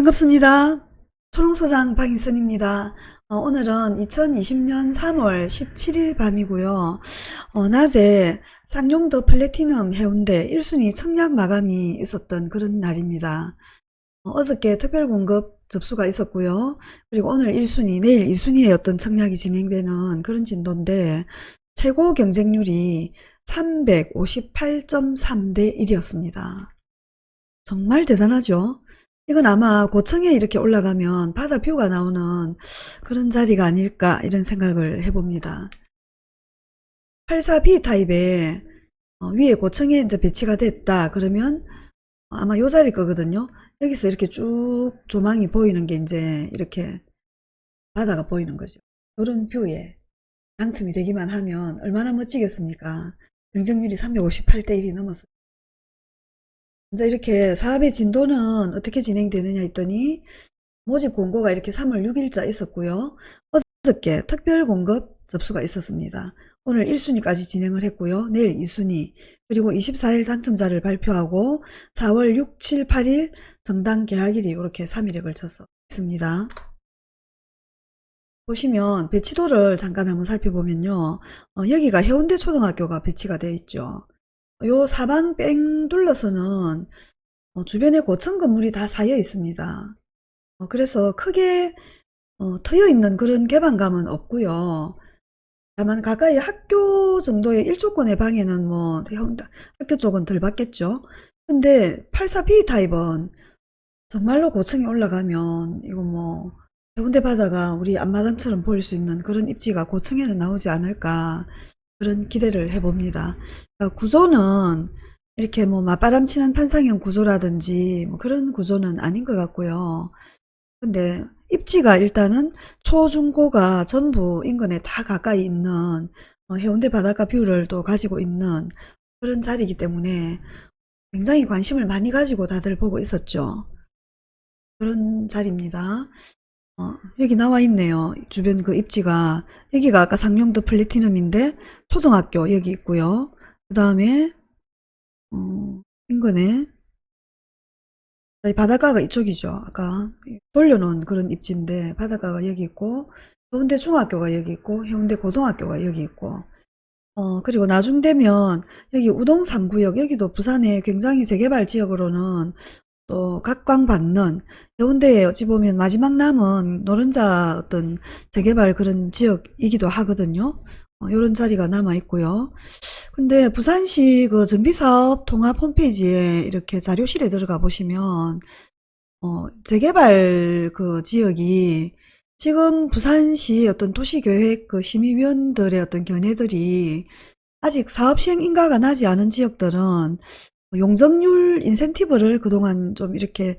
반갑습니다. 초롱소장 박인선입니다. 어, 오늘은 2020년 3월 17일 밤이고요. 어, 낮에 쌍용더 플래티넘 해운대 1순위 청약 마감이 있었던 그런 날입니다. 어, 저께 특별공급 접수가 있었고요. 그리고 오늘 1순위, 내일 2순위에 어떤 청약이 진행되는 그런 진도인데 최고 경쟁률이 358.3대 1이었습니다. 정말 대단하죠? 이건 아마 고층에 이렇게 올라가면 바다 view가 나오는 그런 자리가 아닐까 이런 생각을 해봅니다. 84B 타입에 어, 위에 고층에 이제 배치가 됐다 그러면 아마 요 자리일 거거든요. 여기서 이렇게 쭉 조망이 보이는 게 이제 이렇게 바다가 보이는 거죠. 이런 view에 당첨이 되기만 하면 얼마나 멋지겠습니까? 경쟁률이 358대 1이 넘었어요. 먼저 이렇게 사업의 진도는 어떻게 진행되느냐 했더니 모집 공고가 이렇게 3월 6일자 있었고요. 어저께 특별 공급 접수가 있었습니다. 오늘 1순위까지 진행을 했고요. 내일 2순위 그리고 24일 당첨자를 발표하고 4월 6, 7, 8일 정당 개학일이 이렇게 3일에 걸쳐서 있습니다. 보시면 배치도를 잠깐 한번 살펴보면요. 어, 여기가 해운대 초등학교가 배치가 되어 있죠. 요 사방 뺑 둘러서는 어, 주변에 고층 건물이 다 쌓여 있습니다. 어, 그래서 크게 어, 트여 있는 그런 개방감은 없고요. 다만 가까이 학교 정도의 일조권의 방에는 뭐 학교 쪽은 덜 받겠죠. 근데 84B 타입은 정말로 고층에 올라가면 이거 뭐 해운대 바다가 우리 앞마당처럼 보일 수 있는 그런 입지가 고층에는 나오지 않을까 그런 기대를 해봅니다. 그러니까 구조는 이렇게 뭐 맞바람치는 판상형 구조라든지 뭐 그런 구조는 아닌 것 같고요. 근데 입지가 일단은 초중고가 전부 인근에 다 가까이 있는 어, 해운대 바닷가 view를 또 가지고 있는 그런 자리이기 때문에 굉장히 관심을 많이 가지고 다들 보고 있었죠. 그런 자리입니다. 어, 여기 나와 있네요. 주변 그 입지가 여기가 아까 상용도 플래티넘인데 초등학교 여기 있고요. 그 다음에 어, 인근에 바닷가가 이쪽이죠. 아까 돌려놓은 그런 입지인데 바닷가가 여기 있고 해운대 중학교가 여기 있고 해운대 고등학교가 여기 있고 어 그리고 나중 되면 여기 우동 3구역 여기도 부산의 굉장히 재개발 지역으로는 또 각광받는 해운대에 어찌 보면 마지막 남은 노른자 어떤 재개발 그런 지역이기도 하거든요. 어, 이런 자리가 남아 있고요. 근데 부산시 그 정비사업 통합 홈페이지에 이렇게 자료실에 들어가 보시면 어, 재개발 그 지역이 지금 부산시 어떤 도시계획 그 심의위원들의 어떤 견해들이 아직 사업 시행 인가가 나지 않은 지역들은 용적률 인센티브를 그동안 좀 이렇게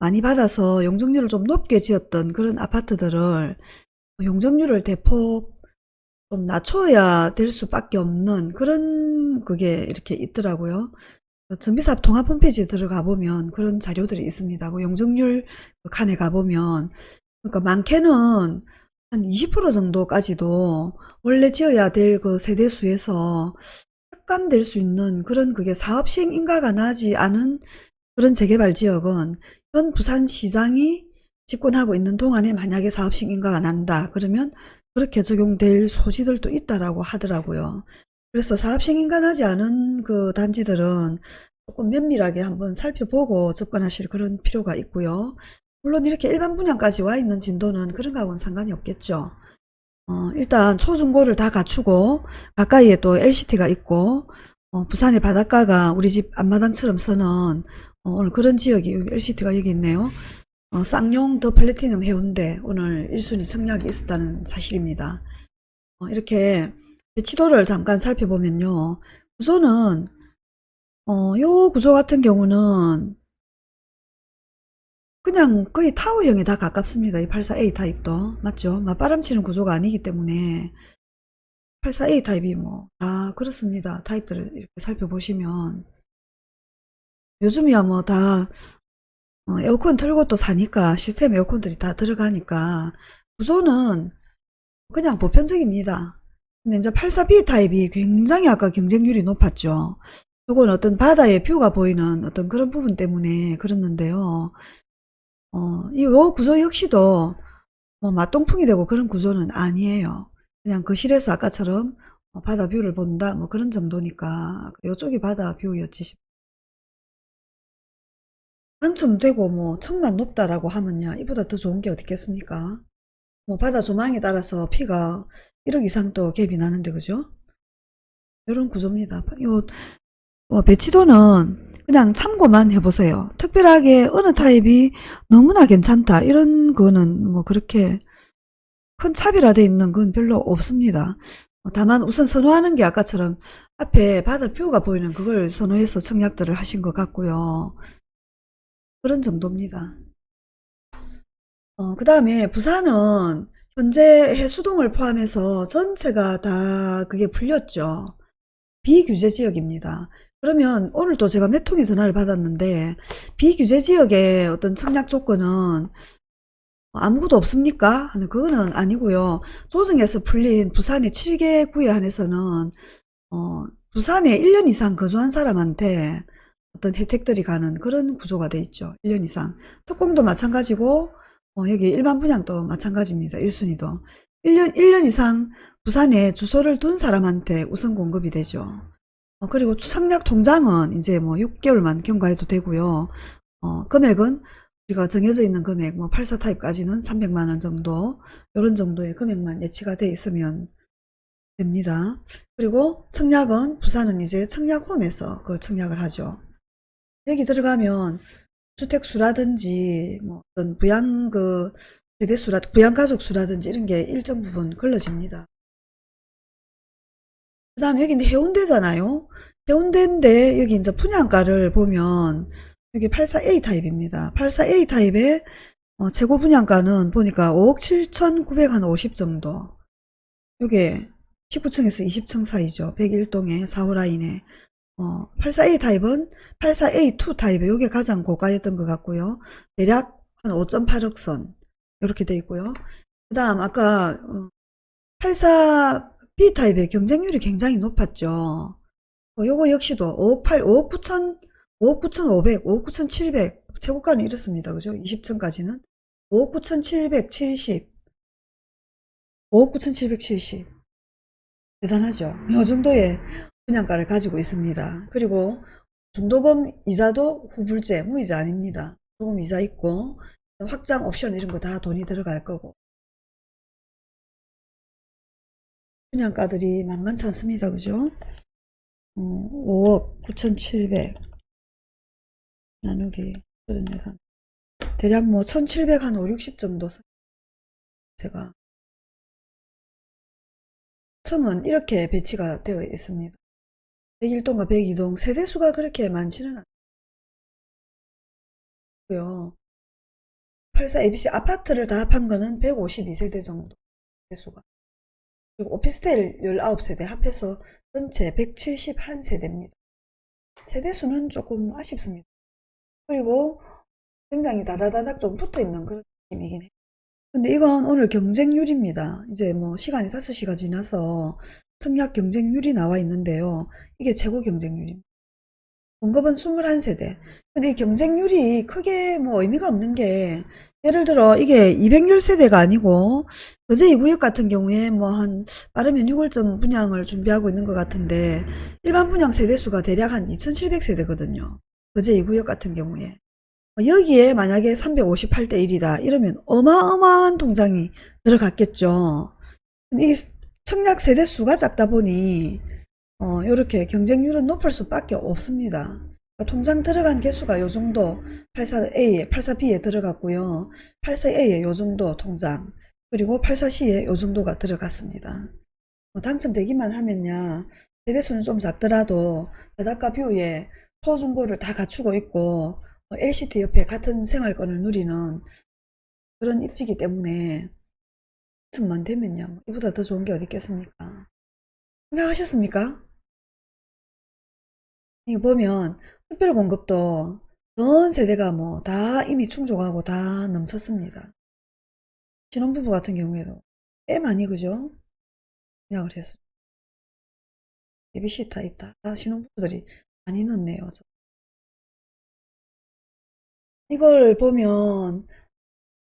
많이 받아서 용적률을 좀 높게 지었던 그런 아파트들을 용적률을 대폭 좀 낮춰야 될 수밖에 없는 그런 그게 이렇게 있더라고요. 전비사업 통합 홈페이지에 들어가 보면 그런 자료들이 있습니다. 그 용적률 그 칸에 가보면 그러니까 많게는 한 20% 정도까지도 원래 지어야 될 그 세대수에서 삭감될 수 있는 그런 그게 사업 시행 인가가 나지 않은 그런 재개발 지역은 현 부산시장이 집권하고 있는 동안에 만약에 사업 시행 인가가 난다 그러면 그렇게 적용될 소지들도 있다라고 하더라고요. 그래서 사업 시행 인가 나지 않은 그 단지들은 조금 면밀하게 한번 살펴보고 접근하실 그런 필요가 있고요. 물론 이렇게 일반 분양까지 와 있는 진도는 그런 거하고는 상관이 없겠죠. 어, 일단 초중고를 다 갖추고 가까이에 또 LCT가 있고 어, 부산의 바닷가가 우리 집 앞마당처럼 서는 어, 오늘 그런 지역이 LCT가 여기 있네요. 어, 쌍용 더 플래티넘 해운대 오늘 1순위 청약이 있었다는 사실입니다. 어, 이렇게 배치도를 잠깐 살펴보면요. 구조는 어, 요 구조 같은 경우는 그냥 거의 타워형에 다 가깝습니다. 이 84A 타입도. 맞죠? 맞바람 치는 구조가 아니기 때문에 84A 타입이 뭐 다 그렇습니다. 타입들을 이렇게 살펴보시면 요즘이야 뭐다 어, 에어컨 틀고 또 사니까 시스템 에어컨들이 다 들어가니까 구조는 그냥 보편적입니다. 근데 이제 84B 타입이 굉장히 아까 경쟁률이 높았죠. 요건 어떤 바다의 view가 보이는 어떤 그런 부분 때문에 그렇는데요. 어, 이요 구조 역시도 뭐 맞동풍이 되고 그런 구조는 아니에요. 그냥 거실에서 아까처럼 어, 바다 view를 본다 뭐 그런 정도니까 요쪽이 바다 view였지 싶- 당첨되고 뭐 천만 높다라고 하면야 이보다 더 좋은 게 어디 있겠습니까? 뭐 바다 조망에 따라서 피가 1억 이상 또 갭이 나는데 그죠? 이런 구조입니다. 요 어, 배치도는 그냥 참고만 해보세요. 특별하게 어느 타입이 너무나 괜찮다 이런 거는 뭐 그렇게 큰 차별화되어 있는 건 별로 없습니다. 어, 다만 우선 선호하는 게 아까처럼 앞에 바다 뷰가 보이는 그걸 선호해서 청약들을 하신 것 같고요. 그런 정도입니다. 어, 그 다음에 부산은 현재 해수동을 포함해서 전체가 다 그게 풀렸죠. 비규제 지역입니다. 그러면 오늘도 제가 몇 통의 전화를 받았는데 비규제 지역의 어떤 청약 조건은 아무것도 없습니까? 그거는 아니고요. 조정에서 풀린 부산의 7개 구에 한해서는 어, 부산에 1년 이상 거주한 사람한테 어떤 혜택들이 가는 그런 구조가 돼 있죠. 1년 이상. 특공도 마찬가지고 어, 여기 일반 분양도 마찬가지입니다. 1순위도. 1년, 1년 이상 부산에 주소를 둔 사람한테 우선 공급이 되죠. 어, 그리고 청약 통장은 이제 뭐 6개월만 경과해도 되고요. 어, 금액은 우리가 정해져 있는 금액, 뭐 84 타입까지는 300만원 정도, 이런 정도의 금액만 예치가 돼 있으면 됩니다. 그리고 청약은 부산은 이제 청약홈에서 그걸 청약을 하죠. 여기 들어가면 주택수라든지 뭐 어떤 부양 그 세대수라 부양가족 수라든지 이런 게 일정 부분 걸러집니다. 그 다음에 여기는 해운대잖아요. 해운대인데 여기 이제 분양가를 보면 여기 84A 타입입니다. 84A 타입의 어, 재고 분양가는 보니까 5억 7,950 정도. 요게 19층에서 20층 사이죠. 101동에 4호 라인에 어, 84A 타입은 84A2 타입에 요게 가장 고가였던 것 같고요. 대략 한 5.8억 선 이렇게 돼 있고요. 그 다음 아까 어, 84 B타입의 경쟁률이 굉장히 높았죠. 어, 요거 역시도 5억 8, 5억 9천, 5억 9,500, 5억 9,700 최고가는 이렇습니다. 그죠? 20천까지는 5억 9,770 5억 9,770 대단하죠. 요 정도의 분양가를 가지고 있습니다. 그리고 중도금 이자도 후불제 무이자 아닙니다. 조금 이자 있고 확장 옵션 이런 거 다 돈이 들어갈 거고 분양가들이 만만치 않습니다. 그죠? 어, 5억 9,700 나누기 34 대략 뭐 1,700 한 5, 60 정도 써- 제가 층은 이렇게 배치가 되어 있습니다. 101동과 102동 세대수가 그렇게 많지는 않고요. 84 ABC 아파트를 다 합한 거는 152세대 정도 세대수가 오피스텔 19세대 합해서 전체 171세대입니다. 세대수는 조금 아쉽습니다. 그리고 굉장히 다다다닥 좀 붙어있는 그런 느낌이긴 해요. 근데 이건 오늘 경쟁률입니다. 이제 뭐 시간이 5시가 지나서 청약 경쟁률이 나와 있는데요. 이게 최고 경쟁률입니다. 공급은 21세대. 근데 이 경쟁률이 크게 뭐 의미가 없는 게 예를 들어 이게 210세대가 아니고 거제 2구역 같은 경우에 뭐 한 빠르면 6월쯤 분양을 준비하고 있는 것 같은데 일반 분양 세대수가 대략 한 2700세대거든요. 거제 2구역 같은 경우에. 여기에 만약에 358대 1이다 이러면 어마어마한 통장이 들어갔겠죠. 이게 청약 세대 수가 작다 보니 어, 이렇게 경쟁률은 높을 수밖에 없습니다. 그러니까 통장 들어간 개수가 요 정도 84A에 84B에 들어갔고요. 84A에 요 정도 통장 그리고 84C에 요 정도가 들어갔습니다. 뭐 당첨되기만 하면야 세대수는 좀 작더라도 바닷가 뷰에 소중고를 다 갖추고 있고 어, LCT 옆에 같은 생활권을 누리는 그런 입지기 때문에 천만 되면요. 뭐 이보다 더 좋은 게 어디 있겠습니까? 생각하셨습니까? 이거 보면 특별 공급도 전 세대가 뭐 다 이미 충족하고 다 넘쳤습니다. 신혼부부 같은 경우에도 꽤 많이 그죠? 예약을 해서 ABC 타입 다 신혼부부들이 많이 넣네요. 이걸 보면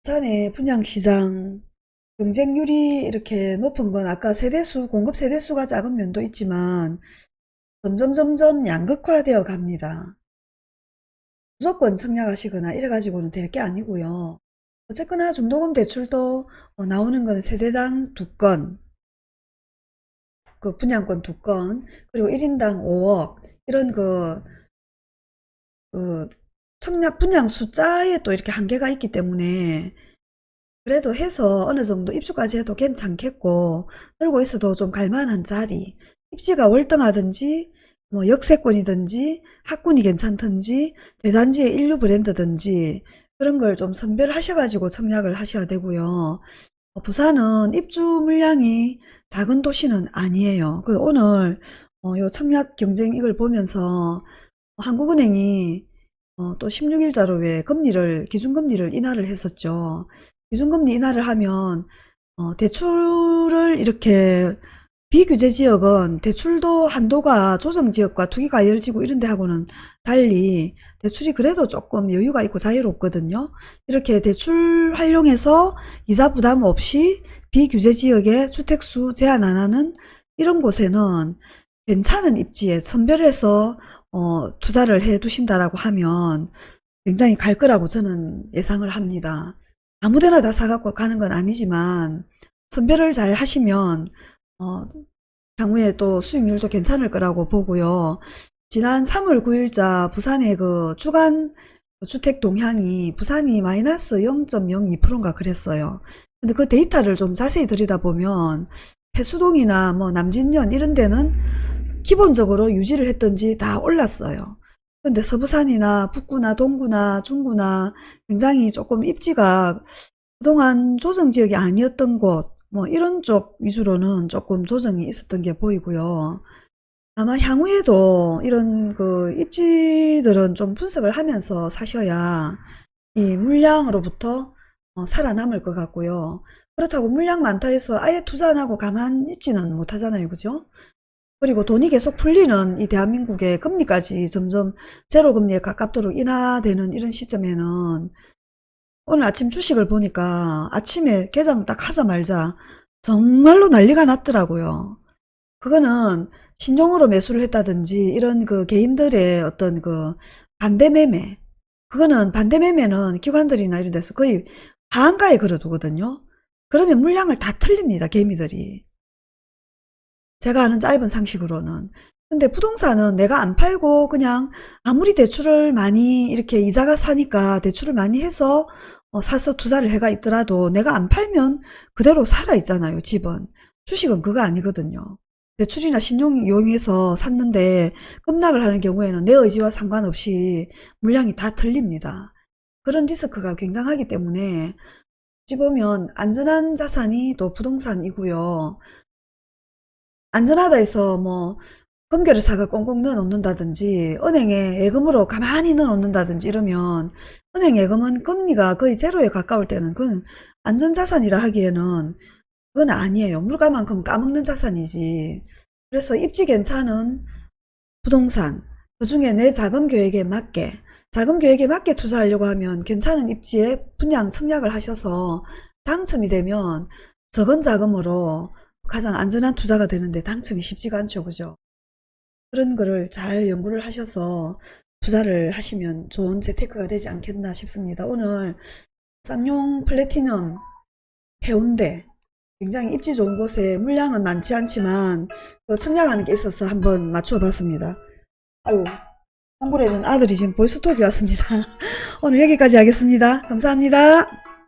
부산의 분양시장 경쟁률이 이렇게 높은 건 아까 세대수, 공급 세대수가 작은 면도 있지만 점점 점점 양극화되어 갑니다. 무조건 청약하시거나 이래가지고는 될 게 아니고요. 어쨌거나 중도금 대출도 어, 나오는 건 세대당 두 건, 그 분양권 두 건, 그리고 1인당 5억 이런 그, 그 청약 분양 숫자에 또 이렇게 한계가 있기 때문에 그래도 해서 어느 정도 입주까지 해도 괜찮겠고 들고 있어도 좀 갈만한 자리 입지가 월등하든지 뭐 역세권이든지 학군이 괜찮든지 대단지의 인류 브랜드든지 그런 걸 좀 선별하셔가지고 청약을 하셔야 되고요. 어, 부산은 입주 물량이 작은 도시는 아니에요. 그 오늘 어, 요 청약 경쟁 이걸 보면서 한국은행이 어, 또 16일자로 왜 금리를 기준금리를 인하를 했었죠. 기준금리 인하를 하면 어, 대출을 이렇게 비규제 지역은 대출도 한도가 조정지역과 투기과열지구 이런 데하고는 달리 대출이 그래도 조금 여유가 있고 자유롭거든요. 이렇게 대출 활용해서 이자 부담 없이 비규제 지역에 주택수 제한 안 하는 이런 곳에는 괜찮은 입지에 선별해서 어, 투자를 해 두신다라고 하면 굉장히 갈 거라고 저는 예상을 합니다. 아무데나 다 사갖고 가는 건 아니지만 선별을 잘 하시면 어, 향후에 또 수익률도 괜찮을 거라고 보고요. 지난 3월 9일자 부산의 그 주간 주택 동향이 부산이 마이너스 0.02%인가 그랬어요. 근데 그 데이터를 좀 자세히 들여다보면 해수동이나 뭐 남진년 이런 데는 기본적으로 유지를 했던지 다 올랐어요. 근데 서부산이나 북구나 동구나 중구나 굉장히 조금 입지가 그동안 조정 지역이 아니었던 곳, 뭐 이런 쪽 위주로는 조금 조정이 있었던 게 보이고요. 아마 향후에도 이런 그 입지들은 좀 분석을 하면서 사셔야 이 물량으로부터 어, 살아남을 것 같고요. 그렇다고 물량 많다 해서 아예 투자 안 하고 가만 있지는 못하잖아요. 그죠? 그리고 돈이 계속 풀리는 이 대한민국의 금리까지 점점 제로 금리에 가깝도록 인하되는 이런 시점에는 오늘 아침 주식을 보니까 아침에 개장 딱 하자말자 정말로 난리가 났더라고요. 그거는 신용으로 매수를 했다든지 이런 그 개인들의 어떤 그 반대 매매 그거는 반대 매매는 기관들이나 이런 데서 거의 하한가에 걸어두거든요. 그러면 물량을 다 틀립니다. 개미들이. 제가 아는 짧은 상식으로는. 근데 부동산은 내가 안 팔고 그냥 아무리 대출을 많이 이렇게 이자가 사니까 대출을 많이 해서 어, 사서 투자를 해가 있더라도 내가 안 팔면 그대로 살아 있잖아요, 집은. 주식은 그거 아니거든요. 대출이나 신용 이용해서 샀는데 급락을 하는 경우에는 내 의지와 상관없이 물량이 다 틀립니다. 그런 리스크가 굉장하기 때문에 어찌 보면 안전한 자산이 또 부동산이고요. 안전하다 해서 뭐 금괴를 사가 꽁꽁 넣어 놓는다든지 은행에 예금으로 가만히 넣어 놓는다든지 이러면 은행 예금은 금리가 거의 제로에 가까울 때는 그건 안전자산이라 하기에는 그건 아니에요. 물가만큼 까먹는 자산이지. 그래서 입지 괜찮은 부동산 그 중에 내 자금 계획에 맞게 자금 계획에 맞게 투자하려고 하면 괜찮은 입지에 분양 청약을 하셔서 당첨이 되면 적은 자금으로 가장 안전한 투자가 되는데 당첨이 쉽지가 않죠. 그죠? 그런 거를 잘 연구를 하셔서 투자를 하시면 좋은 재테크가 되지 않겠나 싶습니다. 오늘 쌍용 플래티넘 해운대 굉장히 입지 좋은 곳에 물량은 많지 않지만 그 청약하는 게 있어서 한번 맞춰 봤습니다. 아유 홍보에는 아들이 지금 보이스톡이 왔습니다. 오늘 여기까지 하겠습니다. 감사합니다.